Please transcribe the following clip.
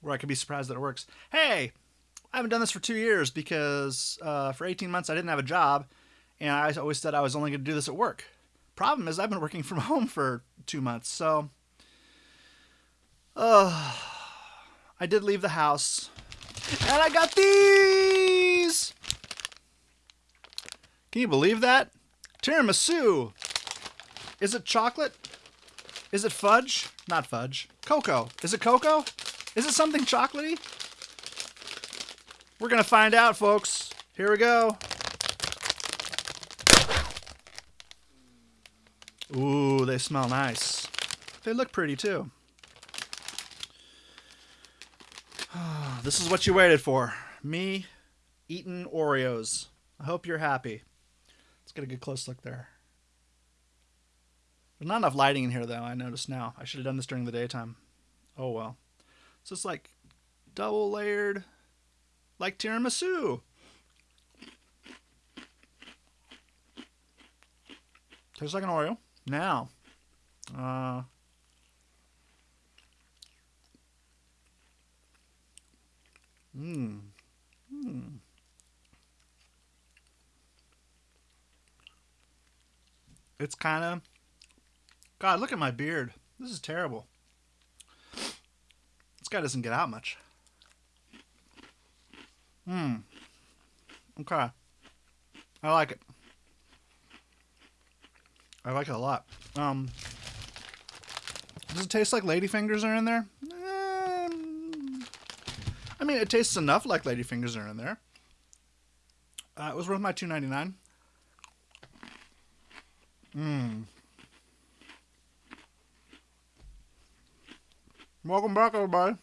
where I could be surprised that it works. Hey, I haven't done this for two years because uh, for 18 months I didn't have a job, and I always said I was only going to do this at work. Problem is, I've been working from home for two months, so. Uh, I did leave the house, and I got these! Can you believe that? Tiramisu! Is it chocolate? Is it fudge? Not fudge. Cocoa. Is it cocoa? Is it something chocolatey? We're going to find out, folks. Here we go. Ooh, they smell nice. They look pretty, too. this is what you waited for. Me eating Oreos. I hope you're happy. Let's get a good close look there. There's not enough lighting in here, though, I notice now. I should have done this during the daytime. Oh, well. So it's like double layered, like tiramisu. Tastes like an Oreo. Now, uh, mmm, mmm. It's kind of God, look at my beard. This is terrible. This guy doesn't get out much. Hmm. Okay. I like it. I like it a lot. Um, does it taste like ladyfingers are in there? Um, I mean, it tastes enough like ladyfingers are in there. Uh, it was worth my two ninety nine. Mmm. Welcome back, everybody.